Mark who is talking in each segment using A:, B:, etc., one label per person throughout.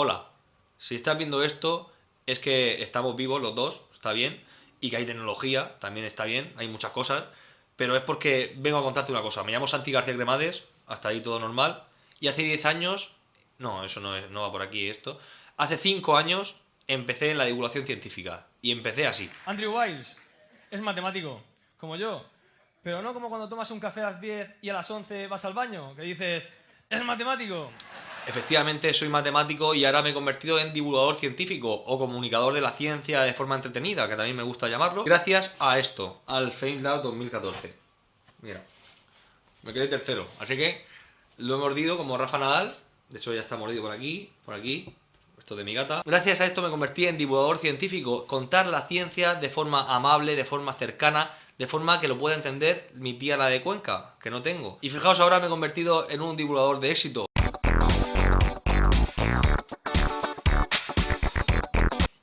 A: hola, si estás viendo esto es que estamos vivos los dos, está bien, y que hay tecnología, también está bien, hay muchas cosas, pero es porque vengo a contarte una cosa. Me llamo Santi García Cremades, hasta ahí todo normal, y hace 10 años, no, eso no, es, no va por aquí esto, hace 5 años empecé en la divulgación científica, y empecé así.
B: Andrew Wiles es matemático, como yo, pero no como cuando tomas un café a las 10 y a las 11 vas al baño, que dices, es matemático.
A: Efectivamente, soy matemático y ahora me he convertido en divulgador científico o comunicador de la ciencia de forma entretenida, que también me gusta llamarlo, gracias a esto, al FameLab 2014. Mira, me quedé tercero, así que lo he mordido como Rafa Nadal, de hecho ya está mordido por aquí, por aquí, esto de mi gata. Gracias a esto me convertí en divulgador científico, contar la ciencia de forma amable, de forma cercana, de forma que lo pueda entender mi tía la de Cuenca, que no tengo. Y fijaos, ahora me he convertido en un divulgador de éxito.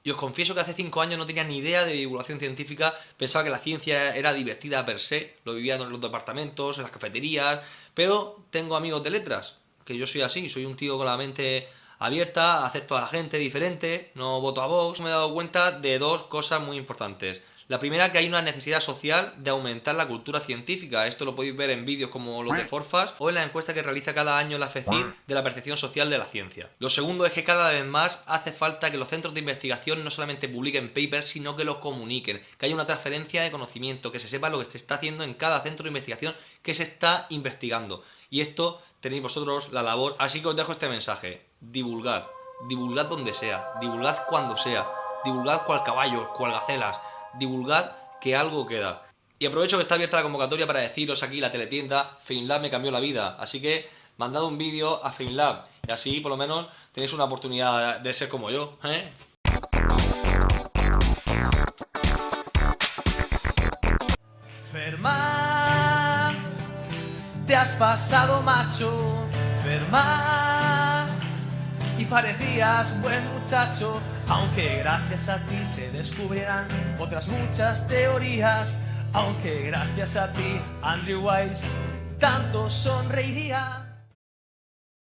A: Y os confieso que hace 5 años no tenía ni idea de divulgación científica, pensaba que la ciencia era divertida per se, lo vivía en los departamentos, en las cafeterías, pero tengo amigos de letras, que yo soy así, soy un tío con la mente abierta, acepto a la gente diferente, no voto a Vox. Me he dado cuenta de dos cosas muy importantes. La primera, que hay una necesidad social de aumentar la cultura científica. Esto lo podéis ver en vídeos como los de Forfas o en la encuesta que realiza cada año la FECIR de la percepción social de la ciencia. Lo segundo es que cada vez más hace falta que los centros de investigación no solamente publiquen papers, sino que los comuniquen. Que haya una transferencia de conocimiento, que se sepa lo que se está haciendo en cada centro de investigación que se está investigando. Y esto tenéis vosotros la labor. Así que os dejo este mensaje. Divulgad. Divulgad donde sea. Divulgad cuando sea. Divulgad cual caballos, cual gacelas divulgad que algo queda. Y aprovecho que está abierta la convocatoria para deciros aquí la teletienda FameLab me cambió la vida, así que mandad un vídeo a FameLab y así por lo menos tenéis una oportunidad de ser como yo, ¿eh?
B: Te has pasado macho, Ferma, parecías buen muchacho, aunque gracias a ti se descubrirán otras muchas teorías, aunque gracias a ti Andrew Wise tanto sonreiría.